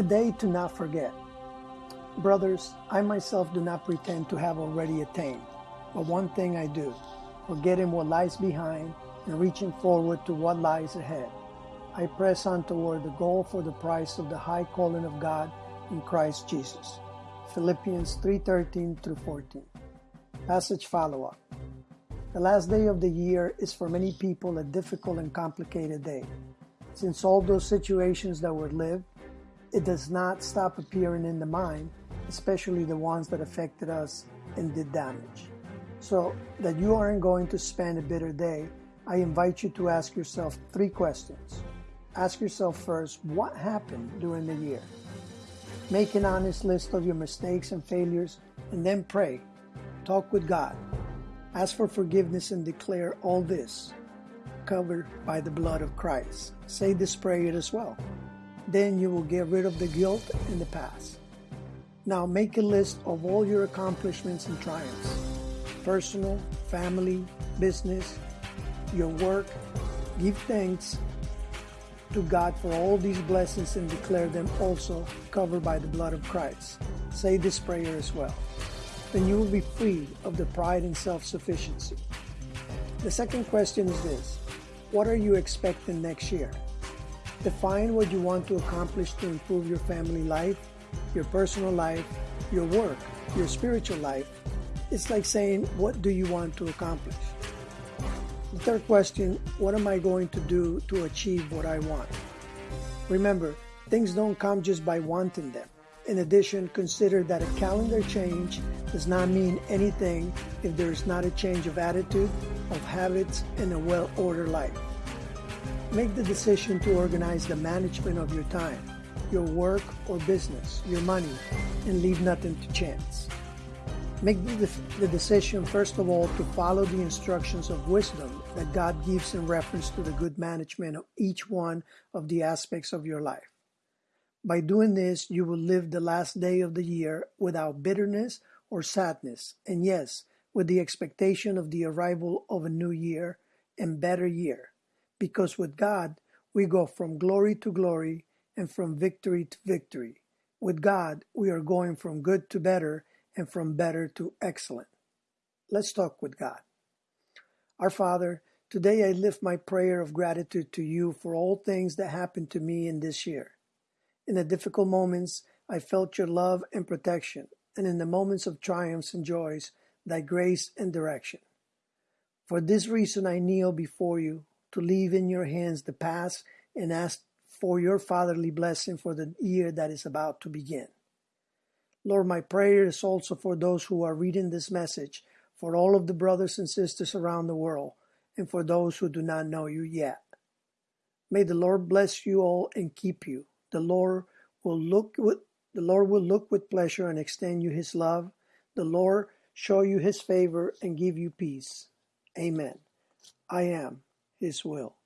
A day to not forget. Brothers, I myself do not pretend to have already attained, but one thing I do, forgetting what lies behind and reaching forward to what lies ahead. I press on toward the goal for the price of the high calling of God in Christ Jesus. Philippians 3:13 through 14. Passage follow-up. The last day of the year is for many people a difficult and complicated day. Since all those situations that were lived, it does not stop appearing in the mind, especially the ones that affected us and did damage. So that you aren't going to spend a bitter day, I invite you to ask yourself three questions. Ask yourself first, what happened during the year? Make an honest list of your mistakes and failures and then pray. Talk with God. Ask for forgiveness and declare all this covered by the blood of Christ. Say this prayer as well. Then you will get rid of the guilt in the past. Now make a list of all your accomplishments and triumphs personal, family, business, your work. Give thanks to God for all these blessings and declare them also covered by the blood of Christ. Say this prayer as well. Then you will be free of the pride and self sufficiency. The second question is this What are you expecting next year? Define what you want to accomplish to improve your family life, your personal life, your work, your spiritual life. It's like saying, What do you want to accomplish? The third question What am I going to do to achieve what I want? Remember, things don't come just by wanting them. In addition, consider that a calendar change does not mean anything if there is not a change of attitude, of habits, and a well ordered life. Make the decision to organize the management of your time, your work or business, your money, and leave nothing to chance. Make the, the decision, first of all, to follow the instructions of wisdom that God gives in reference to the good management of each one of the aspects of your life. By doing this, you will live the last day of the year without bitterness or sadness, and yes, with the expectation of the arrival of a new year and better year. Because with God, we go from glory to glory and from victory to victory. With God, we are going from good to better and from better to excellent. Let's talk with God. Our Father, today I lift my prayer of gratitude to you for all things that happened to me in this year. In the difficult moments, I felt your love and protection, and in the moments of triumphs and joys, thy grace and direction. For this reason, I kneel before you to leave in your hands the past and ask for your fatherly blessing for the year that is about to begin. Lord, my prayer is also for those who are reading this message, for all of the brothers and sisters around the world, and for those who do not know you yet. May the Lord bless you all and keep you. The Lord will look with the Lord will look with pleasure and extend you his love. The Lord show you his favor and give you peace. Amen. I am his will.